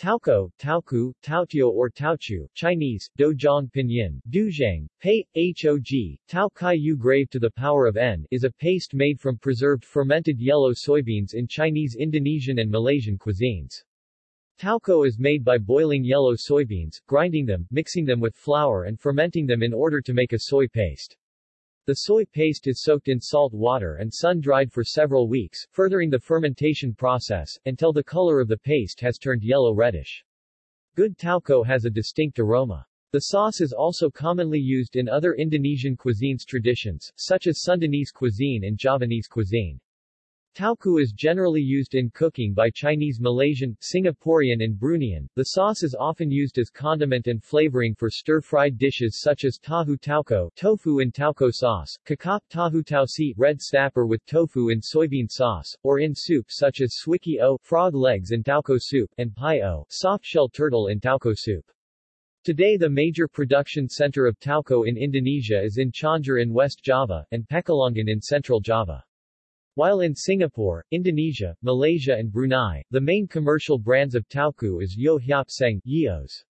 Taoco, Taoku, Taotiao or Taochu, Chinese, Dozhong Pinyin, Duzhang, Pei, Hog, Tao Kai Yu grave to the power of n is a paste made from preserved fermented yellow soybeans in Chinese Indonesian and Malaysian cuisines. Taoco is made by boiling yellow soybeans, grinding them, mixing them with flour and fermenting them in order to make a soy paste. The soy paste is soaked in salt water and sun-dried for several weeks, furthering the fermentation process, until the color of the paste has turned yellow-reddish. Good taoco has a distinct aroma. The sauce is also commonly used in other Indonesian cuisines traditions, such as Sundanese cuisine and Javanese cuisine. Taoco is generally used in cooking by Chinese Malaysian, Singaporean and Bruneian. The sauce is often used as condiment and flavoring for stir-fried dishes such as tahu taoco, tofu in taoco sauce, kakap tahu tausi, red snapper with tofu in soybean sauce, or in soup such as swikee o, frog legs in taoco soup, and pai o, soft-shell turtle in taoco soup. Today the major production center of taoco in Indonesia is in Cianjur in West Java, and Pekalongan in Central Java. While in Singapore, Indonesia, Malaysia and Brunei, the main commercial brands of tauku is Yeo Hiap Seng, Yeos.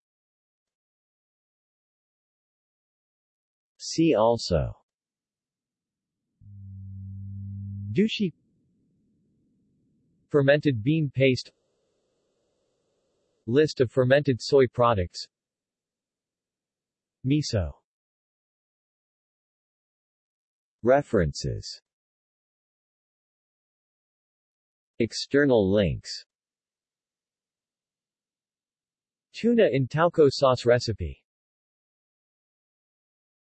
See also. Douchi Fermented bean paste. List of fermented soy products. Miso. References External links. Tuna in Taoco sauce recipe